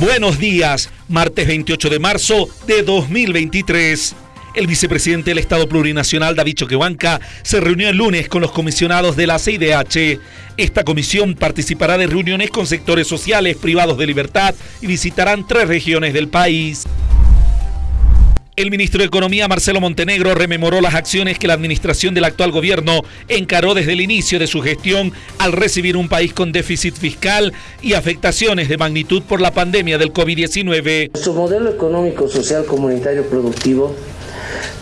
Buenos días, martes 28 de marzo de 2023. El vicepresidente del Estado Plurinacional, David Choquehuanca, se reunió el lunes con los comisionados de la CIDH. Esta comisión participará de reuniones con sectores sociales privados de libertad y visitarán tres regiones del país. El ministro de Economía, Marcelo Montenegro, rememoró las acciones que la administración del actual gobierno encaró desde el inicio de su gestión al recibir un país con déficit fiscal y afectaciones de magnitud por la pandemia del COVID-19. Nuestro modelo económico, social, comunitario, productivo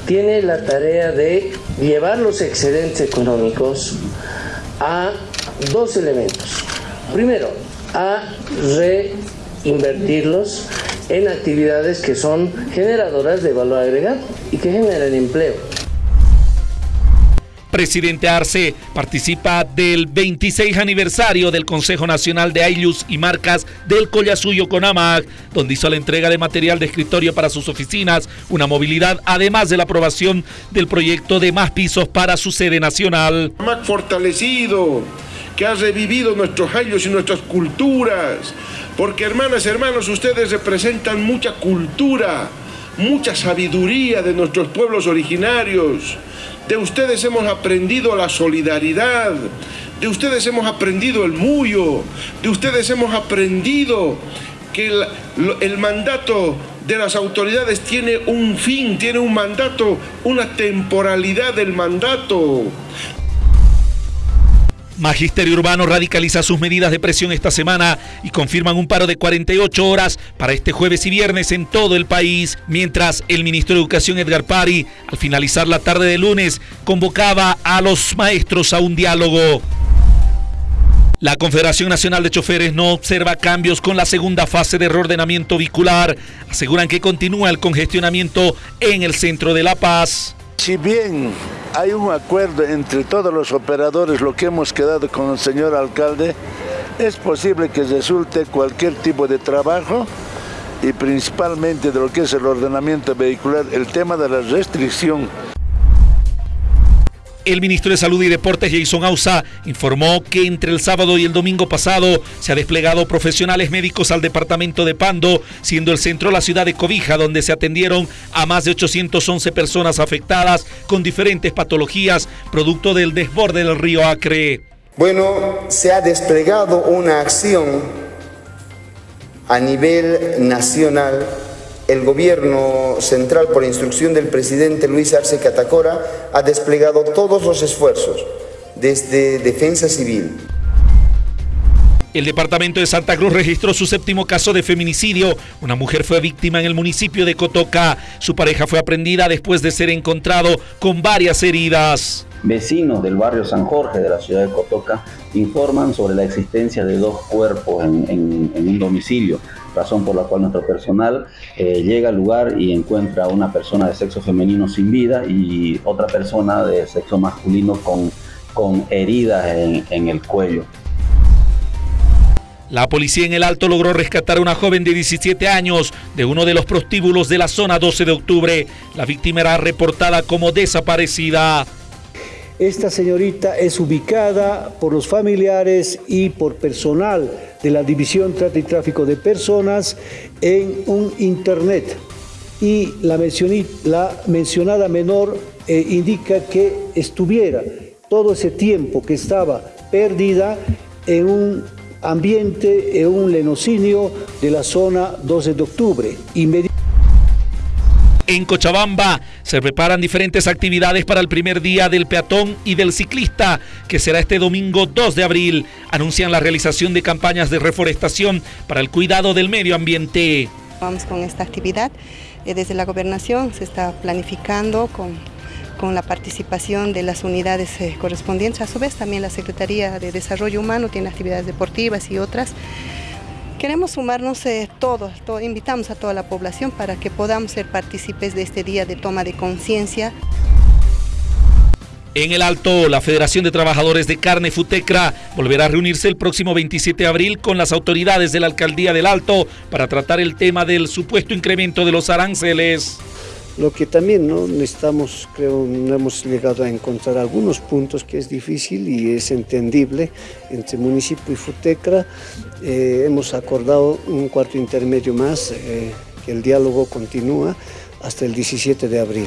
tiene la tarea de llevar los excedentes económicos a dos elementos. Primero, a reinvertirlos en actividades que son generadoras de valor agregado y que generan empleo. Presidente Arce participa del 26 aniversario del Consejo Nacional de Ailus y Marcas del Collasuyo Conamag, donde hizo la entrega de material de escritorio para sus oficinas, una movilidad, además de la aprobación del proyecto de más pisos para su sede nacional. Más fortalecido, que ha revivido nuestros años y nuestras culturas, porque hermanas y hermanos, ustedes representan mucha cultura, mucha sabiduría de nuestros pueblos originarios. De ustedes hemos aprendido la solidaridad, de ustedes hemos aprendido el muyo, de ustedes hemos aprendido que el, mandato de las autoridades tiene un fin, tiene un mandato, una temporalidad del mandato. Magisterio Urbano radicaliza sus medidas de presión esta semana y confirman un paro de 48 horas para este jueves y viernes en todo el país, mientras el ministro de Educación Edgar Pari, al finalizar la tarde de lunes, convocaba a los maestros a un diálogo. La Confederación Nacional de Choferes no observa cambios con la segunda fase de reordenamiento vehicular. Aseguran que continúa el congestionamiento en el centro de La Paz. Si bien hay un acuerdo entre todos los operadores, lo que hemos quedado con el señor alcalde, es posible que resulte cualquier tipo de trabajo y principalmente de lo que es el ordenamiento vehicular, el tema de la restricción el ministro de Salud y Deportes, Jason Ausa, informó que entre el sábado y el domingo pasado se ha desplegado profesionales médicos al departamento de Pando, siendo el centro la ciudad de Cobija, donde se atendieron a más de 811 personas afectadas con diferentes patologías, producto del desborde del río Acre. Bueno, se ha desplegado una acción a nivel nacional el gobierno central, por instrucción del presidente Luis Arce Catacora, ha desplegado todos los esfuerzos desde Defensa Civil. El departamento de Santa Cruz registró su séptimo caso de feminicidio. Una mujer fue víctima en el municipio de Cotoca. Su pareja fue aprendida después de ser encontrado con varias heridas. Vecinos del barrio San Jorge de la ciudad de Cotoca informan sobre la existencia de dos cuerpos en, en, en un domicilio razón por la cual nuestro personal eh, llega al lugar y encuentra a una persona de sexo femenino sin vida y otra persona de sexo masculino con, con heridas en, en el cuello. La policía en el Alto logró rescatar a una joven de 17 años de uno de los prostíbulos de la zona 12 de octubre. La víctima era reportada como desaparecida. Esta señorita es ubicada por los familiares y por personal de la División Trata y Tráfico de Personas en un internet. Y la, la mencionada menor eh, indica que estuviera todo ese tiempo que estaba perdida en un ambiente, en un lenocinio de la zona 12 de octubre. En Cochabamba se preparan diferentes actividades para el primer día del peatón y del ciclista, que será este domingo 2 de abril. Anuncian la realización de campañas de reforestación para el cuidado del medio ambiente. Vamos con esta actividad. Eh, desde la gobernación se está planificando con, con la participación de las unidades eh, correspondientes. A su vez también la Secretaría de Desarrollo Humano tiene actividades deportivas y otras. Queremos sumarnos eh, todos, invitamos a toda la población para que podamos ser partícipes de este día de toma de conciencia. En el Alto, la Federación de Trabajadores de Carne Futecra volverá a reunirse el próximo 27 de abril con las autoridades de la Alcaldía del Alto para tratar el tema del supuesto incremento de los aranceles. Lo que también ¿no? necesitamos, creo, no hemos llegado a encontrar algunos puntos que es difícil y es entendible entre municipio y Futecra. Eh, hemos acordado un cuarto intermedio más, eh, que el diálogo continúa hasta el 17 de abril.